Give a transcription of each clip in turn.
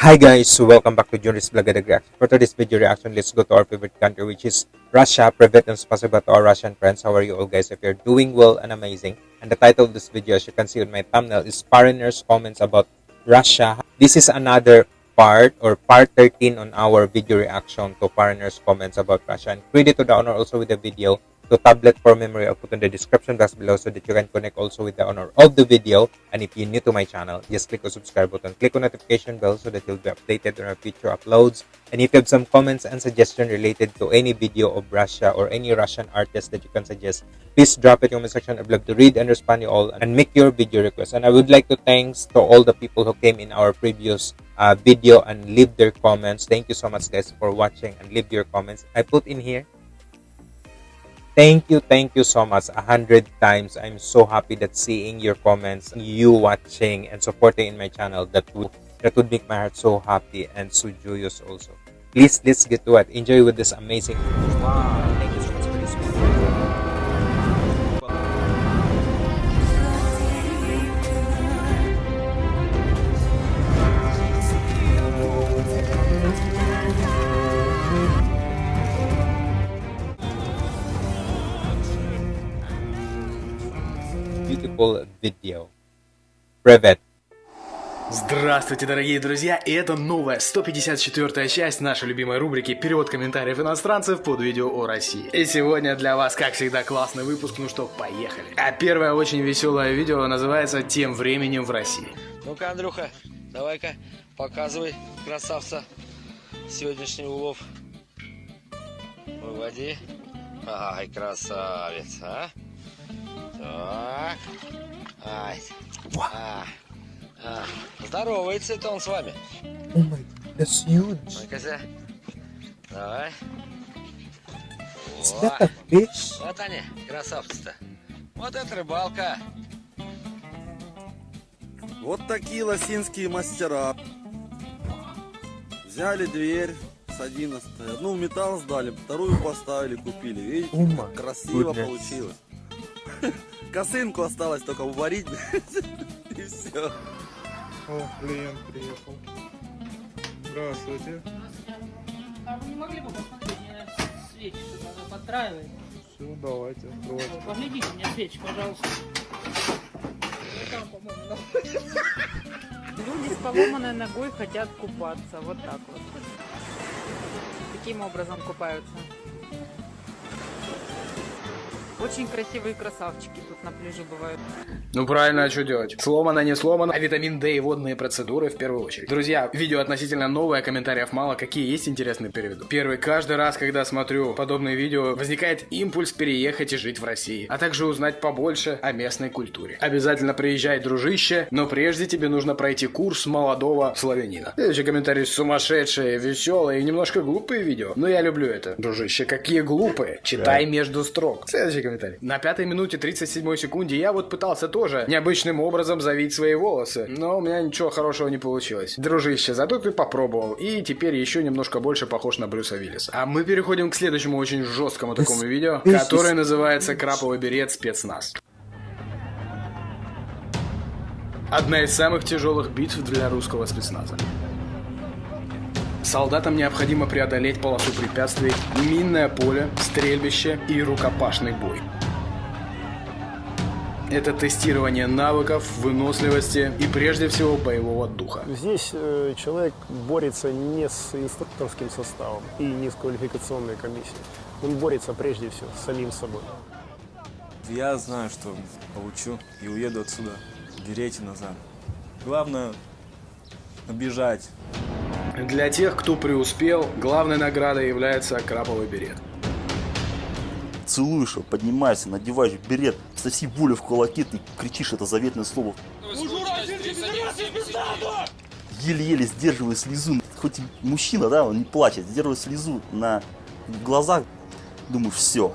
Hi guys, welcome back to Johnny's Vlog Reaction. For today's video reaction, let's go to our favorite country which is Russia. Private and spasiba to our Russian friends. How are you all guys? If you're doing well and amazing. And the title of this video, as you can see on my thumbnail, is Foreigners Comments About Russia. This is another part or part 13 on our video reaction to Foreigners Comments About Russia. And credit to the owner also with the video to tablet for memory. I'll put in the description box below so that you can connect also with the owner of the video. And if you're new to my channel just click the subscribe button. Click on notification bell so that you'll be updated on our future uploads. And if you have some comments and suggestions related to any video of Russia or any Russian artist that you can suggest please drop it in the comment section. I'd love to read and respond to you all and make your video request. And I would like to thanks to all the people who came in our previous uh, video and leave their comments. Thank you so much guys for watching and leave your comments. I put in here thank you thank you so much. A hundred times i'm so happy that seeing your comments you watching and supporting in my channel that would that would make my heart so happy and so joyous also. Please let's get to it. Enjoy with this amazing wow beautiful video Privet Здравствуйте, дорогие друзья, и это новая 154-я часть нашей любимой рубрики «Перевод комментариев иностранцев» под видео о России. И сегодня для вас, как всегда, классный выпуск, ну что, поехали. А первое очень веселое видео называется «Тем временем в России». Ну-ка, Андрюха, давай-ка показывай, красавца, сегодняшний улов. Выводи. Ай, красавец, а? Так. Ай. А. А. Здоровается он с вами. oh my that's huge Ну-ка, давай. О, вот они, красавцы-то. Вот это рыбалка. Вот такие лосинские мастера. Взяли дверь с 11 Одну в металл сдали, вторую поставили, купили. Видите, как красиво goodness. получилось. Косынку осталось только уварить. И все. О, клиент приехал. Здравствуйте. А вы не могли бы посмотреть, мне свечи что-то? Все, давайте, открывайте. Поглядите мне свечи, пожалуйста. Там. Люди с поломанной ногой хотят купаться. Вот так вот. Таким образом купаются. Очень красивые красавчики тут на пляже бывают. Ну правильно, а что делать? Сломано, не сломано, а витамин D и водные процедуры в первую очередь. Друзья, видео относительно новое, комментариев мало, какие есть интересные переведу. Первый, каждый раз, когда смотрю подобные видео, возникает импульс переехать и жить в России, а также узнать побольше о местной культуре. Обязательно приезжай, дружище, но прежде тебе нужно пройти курс молодого славянина. Следующий комментарий сумасшедшие, веселые и немножко глупые видео, но я люблю это. Дружище, какие глупые, читай между строк. Следующий комментарий. На пятой минуте 37 секунде я вот пытался тоже необычным образом завить свои волосы, но у меня ничего хорошего не получилось. Дружище, зато ты попробовал, и теперь еще немножко больше похож на Брюса Виллиса. А мы переходим к следующему очень жесткому такому видео, которое называется «Краповый берет спецназ». Одна из самых тяжелых битв для русского спецназа. Солдатам необходимо преодолеть полосу препятствий, минное поле, стрельбище и рукопашный бой. Это тестирование навыков, выносливости и прежде всего боевого духа. Здесь э, человек борется не с инструкторским составом и не с квалификационной комиссией. Он борется прежде всего с самим собой. Я знаю, что получу и уеду отсюда. Берите назад. Главное обижать. Для тех, кто преуспел, главной наградой является краповый берет. целуешь его, поднимаешься, надеваешь берет, со всей воли в кулаки, ты кричишь это заветное слово. Еле-еле сдерживая слезу, хоть и мужчина, да, он не плачет, сдерживая слезу на глазах, думаю, все.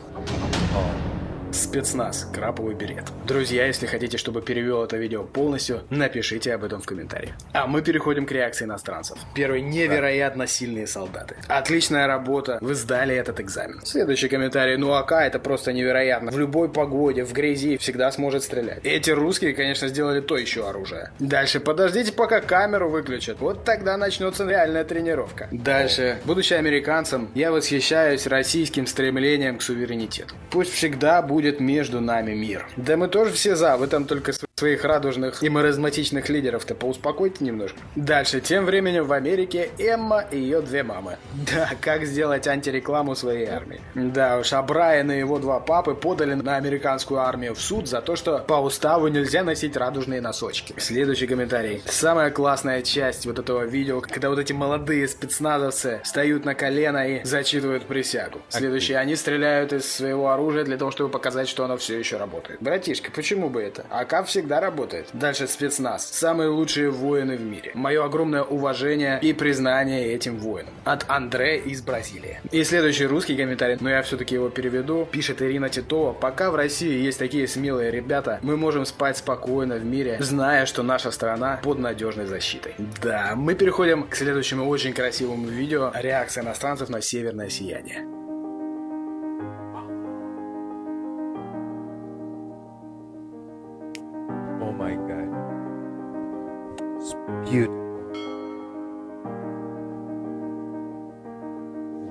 Спецназ. Краповый берет. Друзья, если хотите, чтобы перевел это видео полностью, напишите об этом в комментариях. А мы переходим к реакции иностранцев. Первый. Невероятно сильные солдаты. Отличная работа. Вы сдали этот экзамен. Следующий комментарий. Ну АК это просто невероятно. В любой погоде, в грязи всегда сможет стрелять. Эти русские, конечно, сделали то еще оружие. Дальше. Подождите, пока камеру выключат. Вот тогда начнется реальная тренировка. Дальше. Будучи американцем, я восхищаюсь российским стремлением к суверенитету. Пусть всегда будет между нами мир. Да мы тоже все за, вы там только своих радужных и маразматичных лидеров-то поуспокойте немножко. Дальше. Тем временем в Америке Эмма и ее две мамы. Да, как сделать антирекламу своей армии. Да уж, а Брайан и его два папы подали на американскую армию в суд за то, что по уставу нельзя носить радужные носочки. Следующий комментарий. Самая классная часть вот этого видео, когда вот эти молодые спецназовцы встают на колено и зачитывают присягу. Следующий. Они стреляют из своего оружия для того, чтобы показать, что оно все еще работает. Братишка, почему бы это? АК всегда работает. Дальше спецназ. Самые лучшие воины в мире. Мое огромное уважение и признание этим воинам. От Андре из Бразилии. И следующий русский комментарий, но я все-таки его переведу. Пишет Ирина Титова. Пока в России есть такие смелые ребята, мы можем спать спокойно в мире, зная, что наша страна под надежной защитой. Да, мы переходим к следующему очень красивому видео. Реакция иностранцев на северное сияние.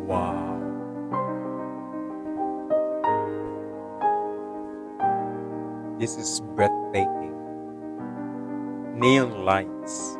Wow. This is breathtaking. Neon lights.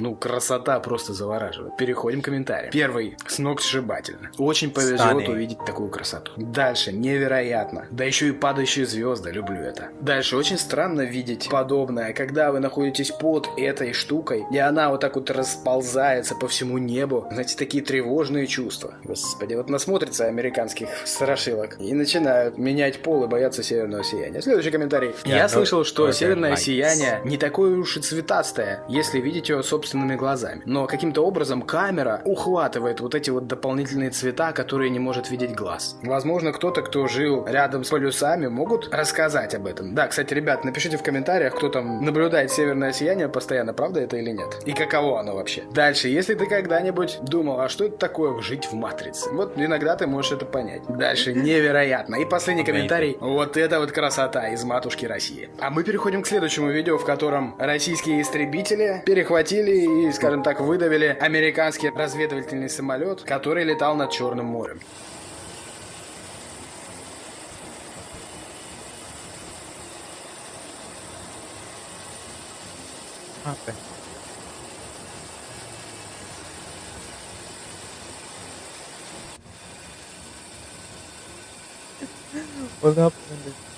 Ну, красота просто завораживает. Переходим к комментариям. Первый. Сногсшибательно. Очень повезет Stunning. увидеть такую красоту. Дальше. Невероятно. Да еще и падающие звезды. Люблю это. Дальше. Очень странно видеть подобное, когда вы находитесь под этой штукой, и она вот так вот расползается по всему небу. Знаете, такие тревожные чувства. Господи, вот насмотрятся американских страшилок и начинают менять пол и бояться северного сияния. Следующий комментарий. Yeah, Я слышал, что северное сияние не такое уж и цветастое, если видеть его собственными глазами. Но каким-то образом камера ухватывает вот эти вот дополнительные цвета, которые не может видеть глаз. Возможно, кто-то, кто жил рядом с полюсами, могут рассказать об этом. Да, кстати, ребят, напишите в комментариях, кто там наблюдает северное сияние постоянно, правда это или нет? И каково оно вообще? Дальше, если ты когда-нибудь думал, а что это такое жить в матрице? Вот иногда ты можешь это понять. Дальше, невероятно. И последний комментарий. Вот это вот красота из матушки России. А мы переходим к следующему видео, в котором российские истребители перехватили и, скажем так, выдавили американский разведывательный самолет, который летал над Черным морем. happened? What happened?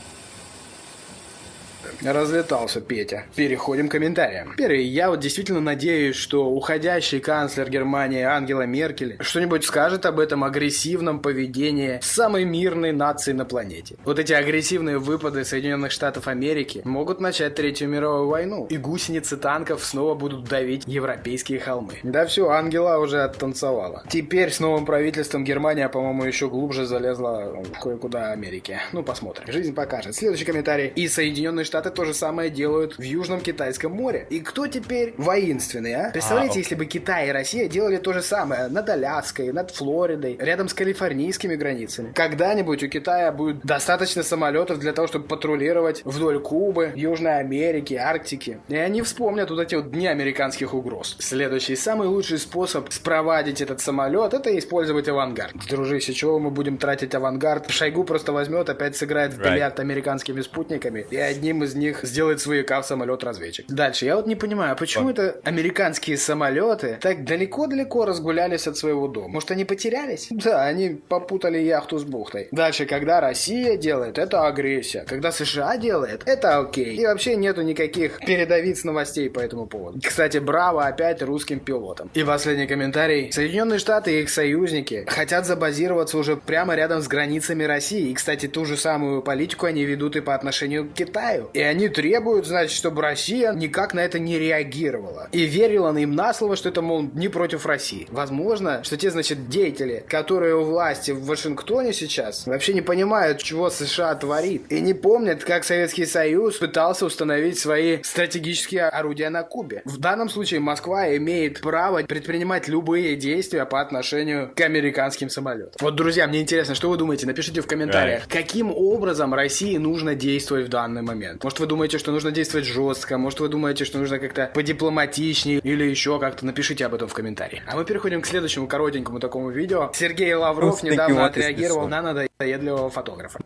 Разлетался Петя. Переходим к комментариям. Первый. Я вот действительно надеюсь, что уходящий канцлер Германии Ангела Меркель что-нибудь скажет об этом агрессивном поведении самой мирной нации на планете. Вот эти агрессивные выпады Соединенных Штатов Америки могут начать Третью мировую войну. И гусеницы танков снова будут давить европейские холмы. Да все, Ангела уже оттанцевала. Теперь с новым правительством Германия, по-моему, еще глубже залезла кое-куда Америки. Ну, посмотрим. Жизнь покажет. Следующий комментарий. И Соединенные Штаты то же самое делают в Южном Китайском море. И кто теперь воинственный, а? Представляете, А, если бы Китай и Россия делали то же самое над Аляской, над Флоридой, рядом с калифорнийскими границами. Когда-нибудь у Китая будет достаточно самолетов для того, чтобы патрулировать вдоль Кубы, Южной Америки, Арктики. И они вспомнят вот эти вот дни американских угроз. Следующий, самый лучший способ спровадить этот самолет, это использовать авангард. Дружище, чего мы будем тратить авангард? Шойгу просто возьмет, опять сыграет в Right. бильярд американскими спутниками, и одним из них сделает свояка в самолет-разведчик. Дальше, я вот не понимаю, почему это американские самолеты так далеко-далеко разгулялись от своего дома? Может, они потерялись? Да, они попутали яхту с бухтой. Дальше, когда Россия делает, это агрессия. Когда США делает, это окей. И вообще нету никаких передовиц новостей по этому поводу. Кстати, браво опять русским пилотам. И последний комментарий. Соединенные Штаты и их союзники хотят забазироваться уже прямо рядом с границами России. И, кстати, ту же самую политику они ведут и по отношению к Китаю. И они требуют, значит, чтобы Россия никак на это не реагировала. И верила им на слово, что это, мол, не против России. Возможно, что те, значит, деятели, которые у власти в Вашингтоне сейчас, вообще не понимают, чего США творит. И не помнят, как Советский Союз пытался установить свои стратегические орудия на Кубе. В данном случае Москва имеет право предпринимать любые действия по отношению к американским самолетам. Вот, друзья, мне интересно, что вы думаете? Напишите в комментариях, каким образом России нужно действовать в данный момент. Может, вы думаете, что нужно действовать жестко, может, вы думаете, что нужно как-то подипломатичнее или еще как-то. Напишите об этом в комментариях. А мы переходим к следующему коротенькому такому видео. Сергей Лавров Who's недавно отреагировал на надоедливого фотографа.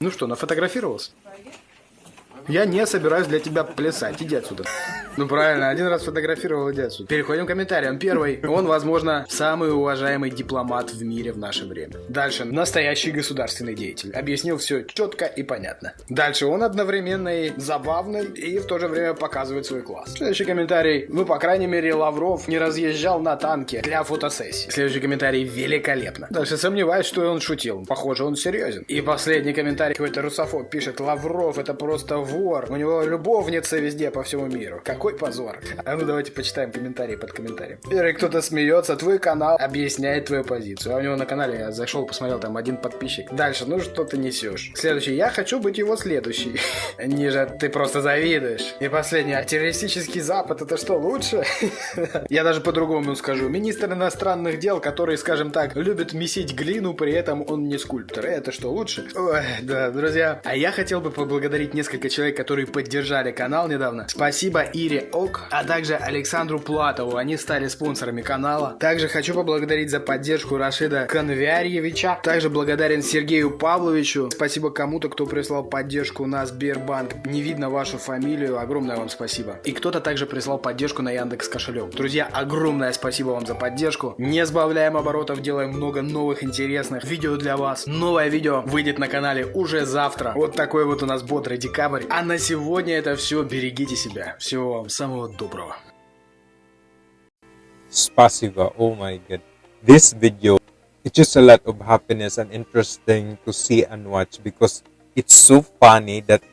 Ну что, нафотографировался? Я не собираюсь для тебя плясать. Иди отсюда. Ну правильно, один раз фотографировал, иди отсюда. Переходим к комментариям. Первый. Он, возможно, самый уважаемый дипломат в мире в наше время. Дальше. Настоящий государственный деятель. Объяснил все четко и понятно. Дальше. Он одновременно и забавный, и в то же время показывает свой класс. Следующий комментарий. Ну, по крайней мере, Лавров не разъезжал на танке для фотосессии. Следующий комментарий. Великолепно. Дальше сомневаюсь, что он шутил. Похоже, он серьезен. И последний комментарий. Какой-то русофоб пишет. Лавров это просто вор. У него любовница везде по всему миру. Какой позор. А ну давайте почитаем комментарии под комментарием. Первый кто-то смеется. Твой канал объясняет твою позицию. А у него на канале я зашел, посмотрел, там один подписчик. Дальше, ну что ты несешь? Следующий. Я хочу быть его следующий. Ниже. Ты просто завидуешь. И последний. А террористический Запад это что, лучше? Я даже по-другому скажу. Министр иностранных дел, который, скажем так, любит месить глину, при этом он не скульптор. Это что, лучше? Ой, да, друзья. А я хотел бы поблагодарить несколько человек, которые поддержали канал недавно. Спасибо Ире Ок, а также Александру Платову. Они стали спонсорами канала. Также хочу поблагодарить за поддержку Рашида Конвярьевича. Также благодарен Сергею Павловичу. Спасибо кому-то, кто прислал поддержку на Сбербанк. Не видно вашу фамилию. Огромное вам спасибо. И кто-то также прислал поддержку на Яндекс кошелек. Друзья, огромное спасибо вам за поддержку. Не сбавляем оборотов, делаем много новых интересных видео для вас. Новое видео выйдет на канале уже завтра. Вот такой вот у нас бодрый декабрь. А на сегодня это все. Берегите себя. Всего вам самого доброго. Spasiba. Oh my god. This video, it's just a lot of happiness and interesting to see and watch because it's so funny that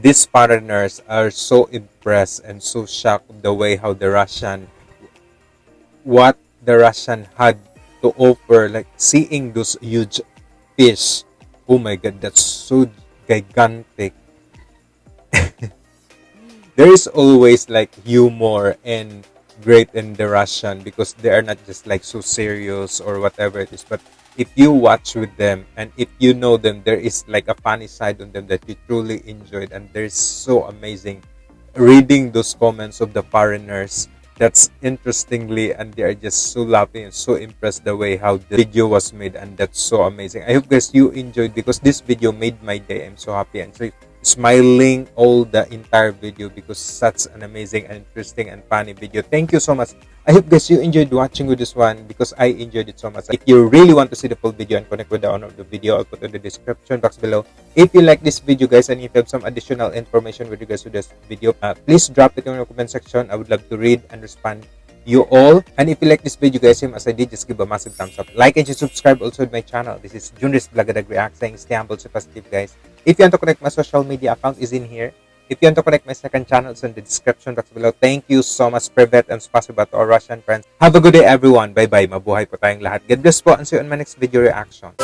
these foreigners are so impressed and so shocked the way how the Russian, what the Russian had to offer, like seeing those huge fish. Oh my god, that's so gigantic. there is always like humor and great in the Russian because they are not just like so serious or whatever it is. But if you watch with them and if you know them, there is like a funny side on them that you truly enjoyed, and they're so amazing. Reading those comments of the foreigners, that's interestingly, and they are just so laughing and so impressed the way how the video was made, and that's so amazing. I hope guys you enjoyed because this video made my day. I'm so happy and so smiling all the entire video because such an amazing and interesting and funny video. Thank you so much. I hope guys you enjoyed watching with this one because i enjoyed it so much. If you really want to see the full video and connect with the owner of the video i'll put in the description box below. If you like this video guys and if you have some additional information with regards to this video uh, please drop it in the comment section. I would love to read and respond you all. And if you like this video guys same as i did just give a massive thumbs up. Like and subscribe also to my channel. This is junris blagadag react saying stay humble stay positive guys. If you want to connect my social media account is in here. If you want to connect my second channel it's in the description box below. Thank you so much privet and spasiba to our russian friends. Have a good day everyone. Bye bye mabuhay po tayong lahat. God bless po and see you on my next video reaction